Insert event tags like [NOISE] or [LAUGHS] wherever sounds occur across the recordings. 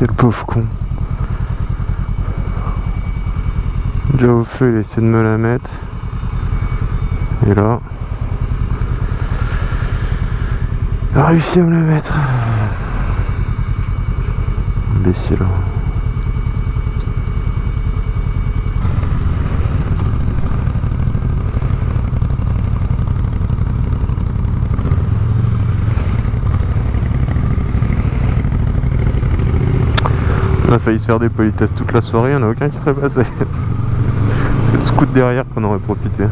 Quel pauvre con. Déjà au feu, il a essayé de me la mettre. Et là... Il a réussi à me la mettre. Imbécile. On a failli se faire des politesses toute la soirée, il n'y en a aucun qui serait passé. [LAUGHS] C'est le scout derrière qu'on aurait profité.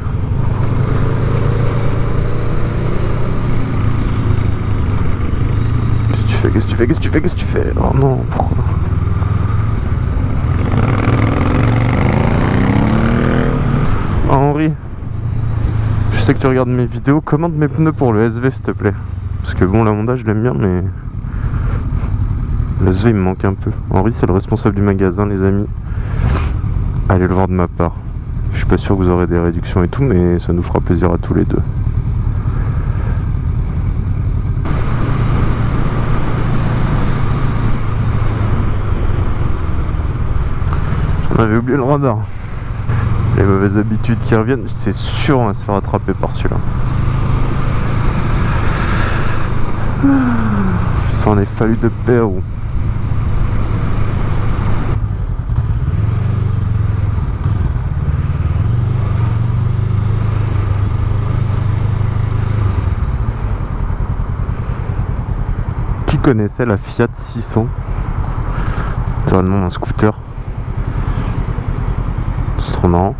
Qu'est-ce que tu fais Qu'est-ce que tu fais Qu'est-ce que tu fais Qu'est-ce que tu fais? Oh non, pourquoi? Oh, Henri, je sais que tu regardes mes vidéos, commande mes pneus pour le SV s'il te plaît. Parce que bon, la Honda je l'aime bien, mais le SV il me manque un peu. Henri c'est le responsable du magasin les amis. Allez le voir de ma part. Je suis pas sûr que vous aurez des réductions et tout, mais ça nous fera plaisir à tous les deux. J'en avais oublié le radar. Les mauvaises habitudes qui reviennent, c'est sûr on va se faire attraper par celui-là. Ça en est fallu de Pérou. Connaissait la Fiat 600 Totalement un scooter. C'est trop marrant.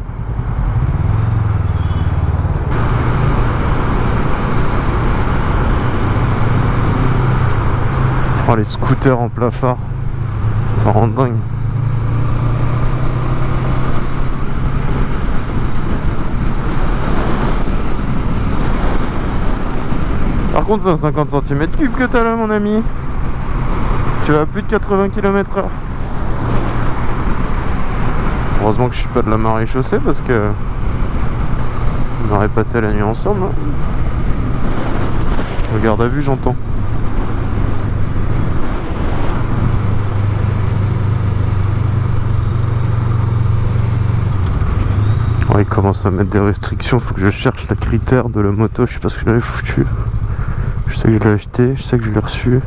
Oh les scooters en phare. Ça rend dingue. Par contre, c'est un 50 cm3 que t'as là, mon ami. Tu vas à plus de 80 km/h. Heureusement que je suis pas de la marée chaussée parce que on aurait passé la nuit ensemble. Hein. Regarde à vue, j'entends. il commence à mettre des restrictions, faut que je cherche la critère de la moto, je sais pas ce que j'avais foutu. Je sais que je l'ai acheté, je sais que je l'ai reçu.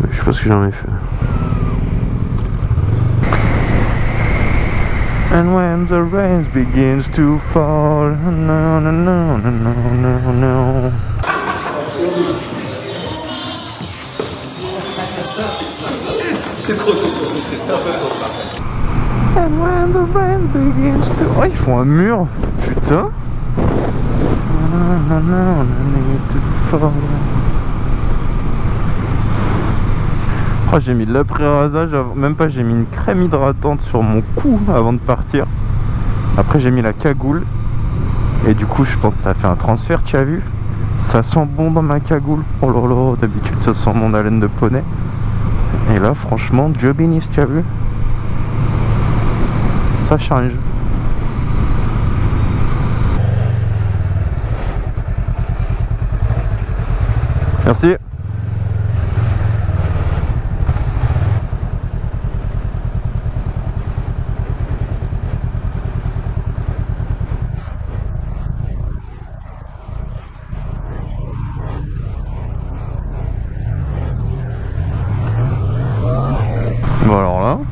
Mais je sais pas ce que j'en ai fait. And when the rain begins to fall, no, no, no, no, no, no. And when the rain begins to... Oh, ils font un mur, putain Oh, j'ai mis de l'après-rasage, même pas, j'ai mis une crème hydratante sur mon cou avant de partir. Après, j'ai mis la cagoule. Et du coup, je pense que ça fait un transfert, tu as vu Ça sent bon dans ma cagoule. Oh là, d'habitude, ça sent mon haleine de poney. Et là, franchement, Dieu bénisse, tu as vu Ça change. Merci. Bon alors là, vous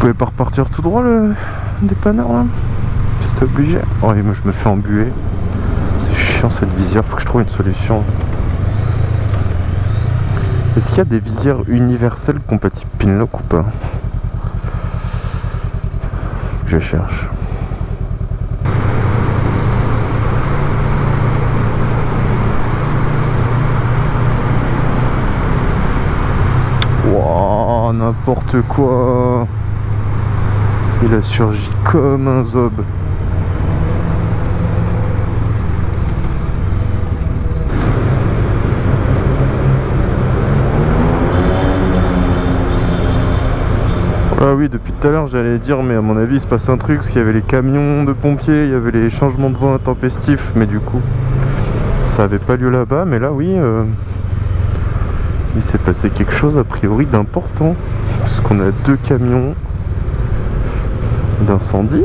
pouvez pas repartir tout droit le dépanneur là? J'étais obligé. Oh moi je me fais embuer cette visière, faut que je trouve une solution. Est-ce qu'il y a des visières universelles compatibles Pinlock ou pas Je cherche. Wow, n'importe quoi. Il a surgi comme un zob. Ah oui, depuis tout à l'heure j'allais dire, mais à mon avis il se passe un truc, parce qu'il y avait les camions de pompiers, il y avait les changements de vent intempestifs, mais du coup ça avait pas lieu là-bas, mais là oui, euh, Il s'est passé quelque chose a priori d'important. Parce qu'on a deux camions d'incendie.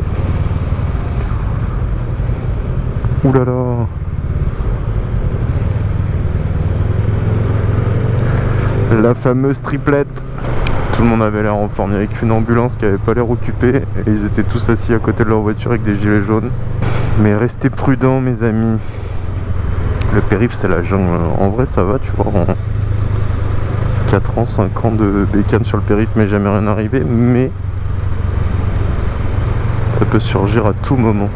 Ouh là là La fameuse triplette tout le monde avait l'air en forme. Il n'y avait qu'une ambulance qui avait pas l'air occupée. Et ils étaient tous assis à côté de leur voiture avec des gilets jaunes. Mais restez prudents, mes amis. Le périph', c'est la jungle. En vrai, ça va, tu vois. En 4 ans, 5 ans de bécane sur le périph', mais jamais rien arrivé. Mais ça peut surgir à tout moment.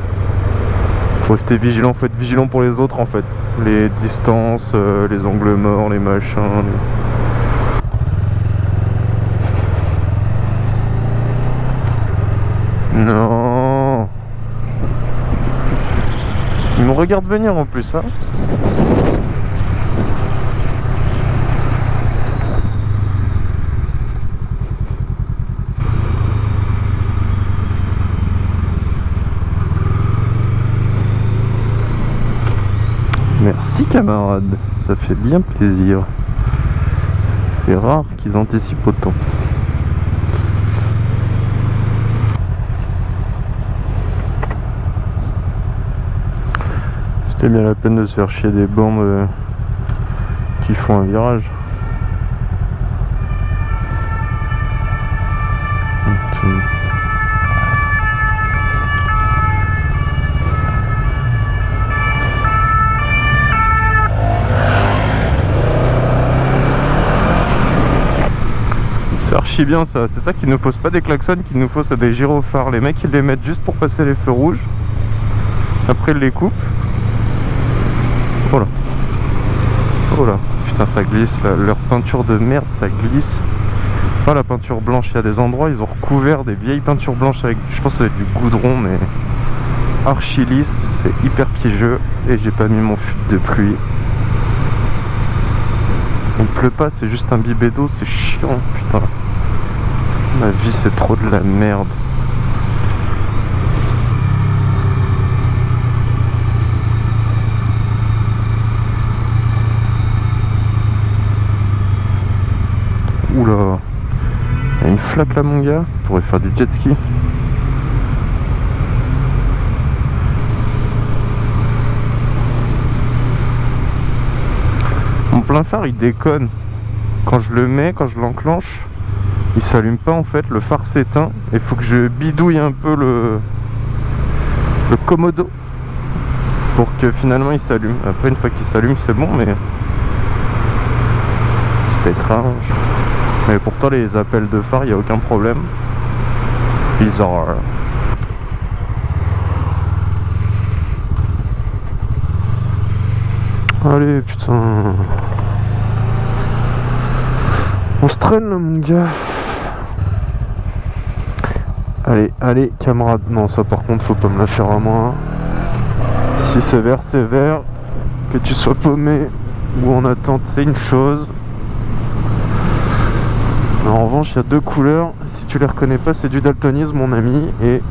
Faut rester vigilant, faut être vigilant pour les autres en fait. Les distances, euh, les angles morts, les machins. Non Il me regarde venir en plus, hein Merci camarade, ça fait bien plaisir. C'est rare qu'ils anticipent autant. C'est bien la peine de se faire chier des bandes euh, qui font un virage. Archi bien ça, c'est ça qu'il nous faut, pas des klaxons qu'il nous faut, c'est des gyrophares. Les mecs ils les mettent juste pour passer les feux rouges. Après ils les coupent Oh là. Oh là. Putain, ça glisse. Leur peinture de merde, ça glisse. Pas la peinture blanche. Il y a des endroits, ils ont recouvert des vieilles peintures blanches avec, je pense, avec du goudron, mais archi lisse. C'est hyper piégeux. Et j'ai pas mis mon fut de pluie. Il pleut pas, c'est juste un bibé d'eau. C'est chiant, putain. Ma vie, c'est trop de la merde. Il y a une flaque là mon gars On pourrait faire du jet ski. Mon plein phare il déconne. Quand je le mets, quand je l'enclenche Il s'allume pas en fait, le phare s'éteint. Il faut que je bidouille un peu le Le commodo Pour que finalement il s'allume. Après une fois qu'il s'allume c'est bon mais C'est étrange mais pourtant les appels de phare, il n'y a aucun problème. Bizarre. Allez, putain. On se traîne là, mon gars. Allez, allez, camarade. Non, ça par contre, faut pas me la faire à moi. Si c'est vert, c'est vert. Que tu sois paumé ou en attente, c'est une chose. En revanche, il y a deux couleurs. Si tu les reconnais pas, c'est du daltonisme, mon ami. Et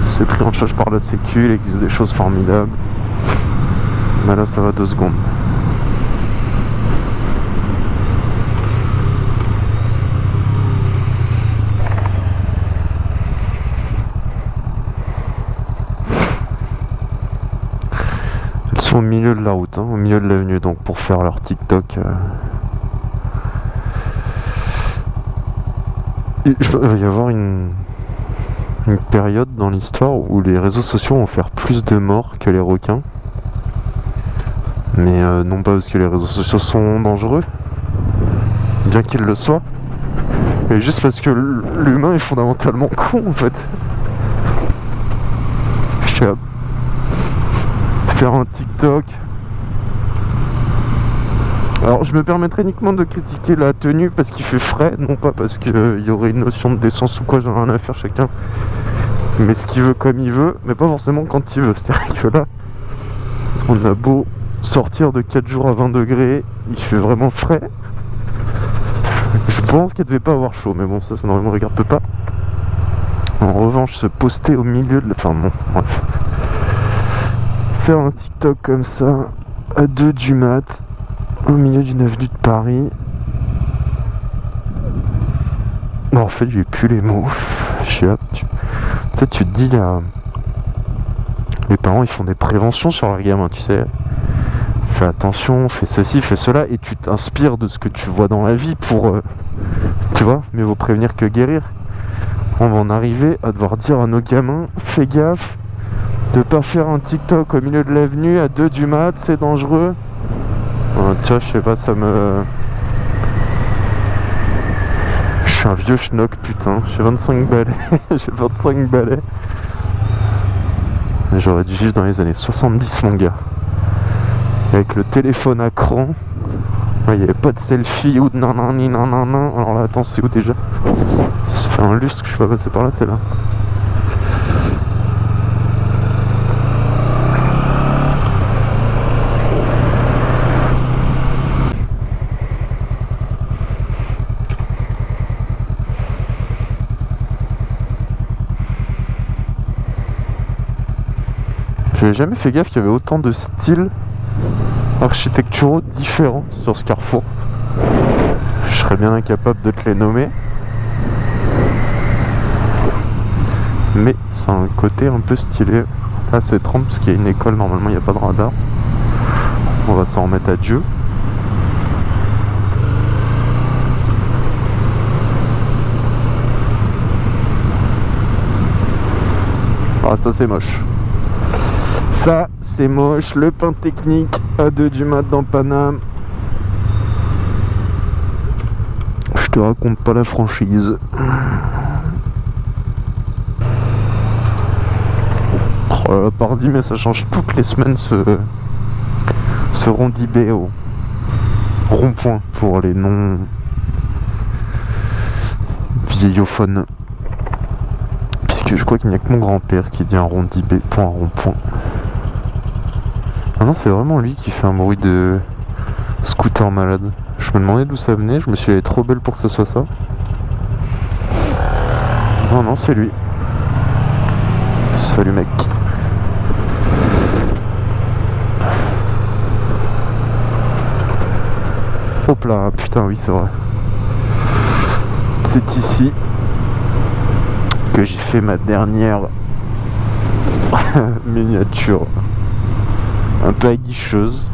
c'est pris en charge par la sécu. Il existe des choses formidables. Mais là, ça va deux secondes. Elles sont au milieu de la route, hein, au milieu de l'avenue, donc pour faire leur TikTok. Euh, il va y avoir une, période dans l'histoire où les réseaux sociaux vont faire plus de morts que les requins. Mais euh, non pas parce que les réseaux sociaux sont dangereux, bien qu'ils le soient, mais juste parce que l'humain est fondamentalement con en fait. Je vais faire un TikTok alors je me permettrai uniquement de critiquer la tenue parce qu'il fait frais, non pas parce qu'il euh, y aurait une notion de décence ou quoi, j'en ai rien à faire chacun. Mais ce qu'il veut comme il veut, mais pas forcément quand il veut. [LAUGHS] C'est-à-dire que là, on a beau sortir de 4 jours à 20 degrés, il fait vraiment frais. Je pense qu'il devait pas avoir chaud, mais bon, ça, ça ne regarde pas. En revanche, se poster au milieu de... Enfin, bon, bref. Faire un TikTok comme ça, à 2 du mat, au milieu d'une avenue de Paris. En fait, j'ai plus les mots. Je suis tu sais, tu te dis là. Les parents, ils font des préventions sur leurs gamins, tu sais. Fais attention, fais ceci, fais cela, et tu t'inspires de ce que tu vois dans la vie pour. Euh, tu vois, mais vaut prévenir que guérir. On va en arriver à devoir dire à nos gamins fais gaffe de pas faire un TikTok au milieu de l'avenue à 2 du mat, c'est dangereux. Tu vois, je sais pas, ça me. Je suis un vieux schnock, putain. J'ai 25 balais. [LAUGHS] J'ai 25 balais. J'aurais dû vivre dans les années 70, mon gars. Avec le téléphone à cran. Il n'y avait pas de selfie ou de nanani nanana. Alors là, attends, c'est où déjà? Ça fait un lustre que je suis pas passé par là, c'est là. J'avais jamais fait gaffe qu'il y avait autant de styles architecturaux différents sur ce carrefour. Je serais bien incapable de te les nommer. Mais c'est un côté un peu stylé. Là c'est 30 parce qu'il y a une école, normalement il n'y a pas de radar. On va s'en remettre à Dieu. Ah ça c'est moche. C'est moche. Le pain technique à 2 du mat dans Paname. Je te raconte pas la franchise. Oh mais ça change toutes les semaines ce, ce rondibé au rond-point pour les non vieillophones. Puisque je crois qu'il n'y a que mon grand-père qui dit un rondibé pour un rond-point. Ah non, c'est vraiment lui qui fait un bruit de scooter malade. Je me demandais d'où ça venait, je me suis dit, trop belle pour que ce soit ça. Non, non, c'est lui. Salut mec. Hop là, putain, oui, c'est vrai. C'est ici que j'ai fait ma dernière [LAUGHS] miniature un peu aguicheuse.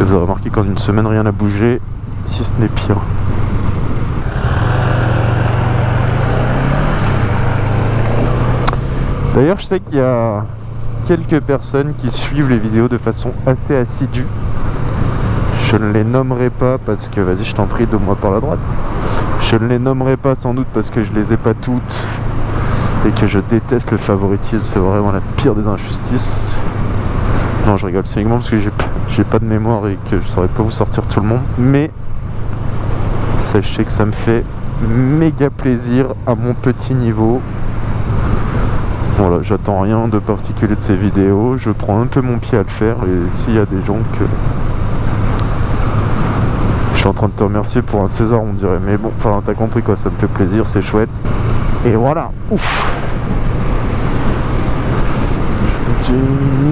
Et vous aurez remarqué qu'en une semaine rien n'a bougé, si ce n'est pire. D'ailleurs, je sais qu'il y a quelques personnes qui suivent les vidéos de façon assez assidue. Je ne les nommerai pas parce que, vas-y, je t'en prie, de moi par la droite. Je ne les nommerai pas sans doute parce que je les ai pas toutes et que je déteste le favoritisme, c'est vraiment la pire des injustices. Non, je rigole, c'est uniquement parce que j'ai pas de mémoire et que je saurais pas vous sortir tout le monde, mais sachez que ça me fait méga plaisir à mon petit niveau. Voilà, j'attends rien de particulier de ces vidéos, je prends un peu mon pied à le faire et s'il y a des gens que suis en train de te remercier pour un César, on dirait. Mais bon, enfin, t'as compris quoi, ça me fait plaisir, c'est chouette. Et voilà, ouf. Du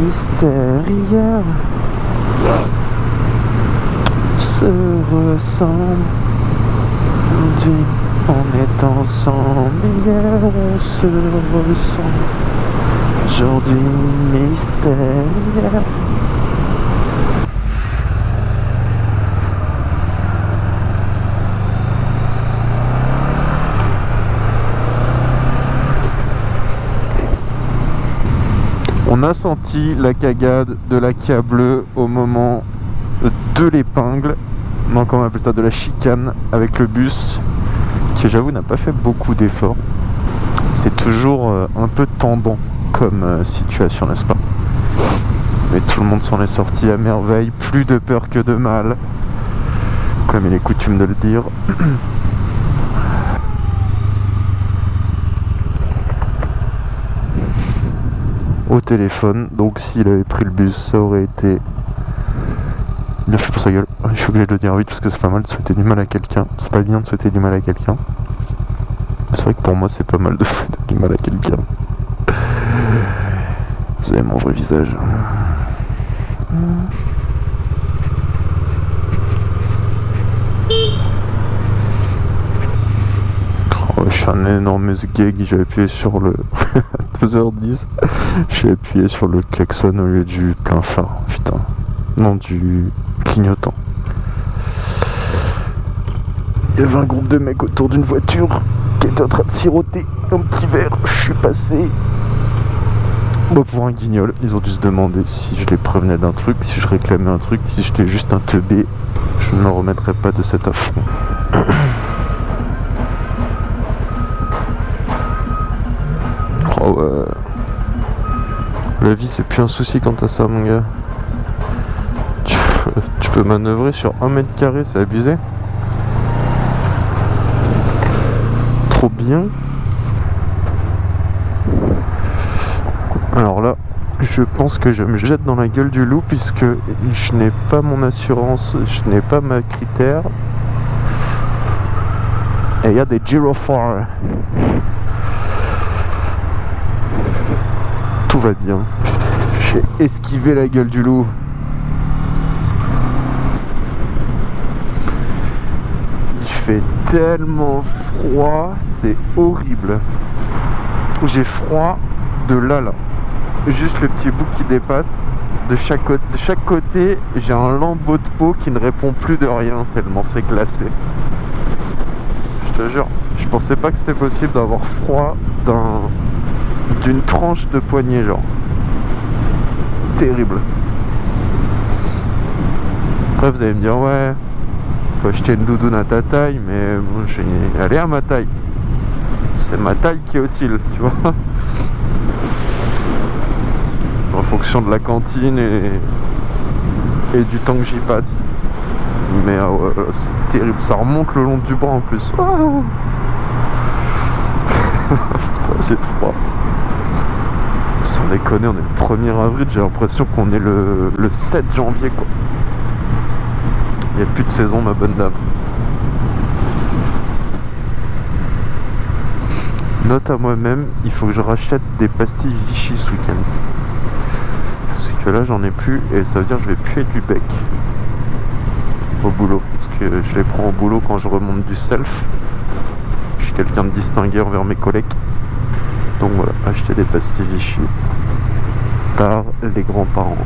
mystérieux se ressemble. On est ensemble hier on se ressemble. Aujourd'hui mystérieux On a senti la cagade de la Kia bleue au moment de l'épingle. Donc on appelle ça de la chicane avec le bus qui j'avoue n'a pas fait beaucoup d'efforts. C'est toujours euh, un peu tendant comme euh, situation, n'est-ce pas? Mais tout le monde s'en est sorti à merveille, plus de peur que de mal, comme il est coutume de le dire. [CLEARS THROAT] au téléphone. Donc s'il avait pris le bus, ça aurait été bien fait pour sa gueule. Je suis obligé de le dire vite parce que c'est pas mal de souhaiter du mal à quelqu'un. C'est pas bien de souhaiter du mal à quelqu'un. C'est vrai que pour moi c'est pas mal de [LAUGHS] souhaiter du mal à quelqu'un. Vous avez mon vrai visage. Un énorme gag, j'ai appuyé sur le... [LAUGHS] 2h10, j'ai appuyé sur le klaxon au lieu du plein phare, putain. Non, du clignotant. Il y avait un groupe de mecs autour d'une voiture qui était en train de siroter un petit verre. Je suis passé bah pour un guignol, ils ont dû se demander si je les prévenais d'un truc, si je réclamais un truc, si j'étais juste un teubé, je ne me remettrai pas de cet affront. [CLEARS THROAT] ouais. La vie c'est plus un souci quant à ça mon gars. Tu, tu peux manœuvrer sur un mètre carré, c'est abusé. Trop bien. Alors là, je pense que je me jette dans la gueule du loup puisque je n'ai pas mon assurance, je n'ai pas ma critère. Et il y a des gyrophares. Tout va bien. J'ai esquivé la gueule du loup. Il fait tellement froid, c'est horrible. J'ai froid de là là juste le petit bout qui dépasse. De chaque, côté, de chaque côté, j'ai un lambeau de peau qui ne répond plus de rien tellement c'est glacé. Je te jure, je pensais pas que c'était possible d'avoir froid d'une tranche de poignée genre. Terrible. Après vous allez me dire ouais, faut acheter une doudoune à ta taille, mais bon, je vais à ma taille. C'est ma taille qui oscille, tu vois [LAUGHS] en fonction de la cantine et, et du temps que j'y passe. Mais euh, c'est terrible, ça remonte le long du bras en plus. [LAUGHS] Putain, j'ai froid. Sans déconner, on est le 1er avril, j'ai l'impression qu'on est le, le 7 janvier quoi. Il n'y a plus de saison ma bonne dame. Note à moi-même, il faut que je rachète des pastilles Vichy ce week-end que là j'en ai plus et ça veut dire que je vais puer du bec au boulot parce que je les prends au boulot quand je remonte du self je suis quelqu'un de distingué envers mes collègues donc voilà acheter des pastilles Vichy par les grands-parents.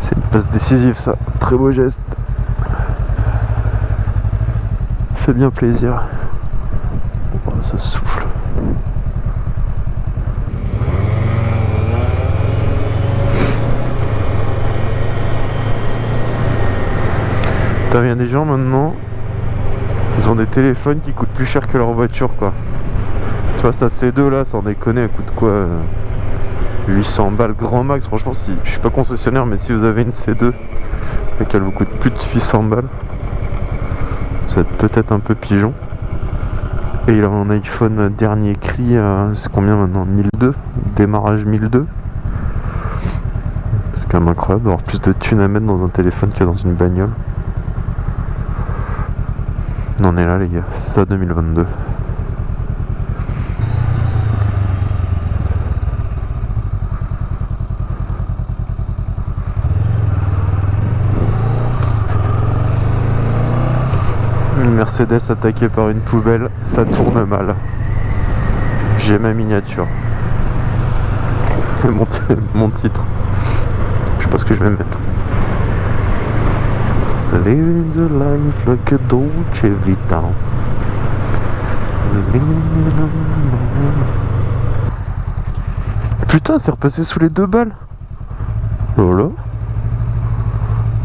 C'est une passe décisive ça. Très beau geste. Fait bien plaisir. Ça souffle. T'as bien des gens maintenant, ils ont des téléphones qui coûtent plus cher que leur voiture quoi. Tu vois ça C2 là, sans déconner, elle coûte quoi 800 balles grand max, franchement si je suis pas concessionnaire mais si vous avez une C2 et qu'elle vous coûte plus de 800 balles, ça va être peut-être un peu pigeon. Et il a un iPhone dernier cri, c'est combien maintenant? 1002 Démarrage 1002 C'est quand même incroyable d'avoir plus de thunes à mettre dans un téléphone que dans une bagnole. On est là les gars, c'est ça 2022. Mercedes attaqué par une poubelle, ça tourne mal. J'ai ma miniature. [LAUGHS] Mon, mon titre. Je sais pas ce que je vais mettre. Living the life like a Vita. Putain, c'est repassé sous les deux balles. Voilà.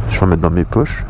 Je vais en mettre dans mes poches.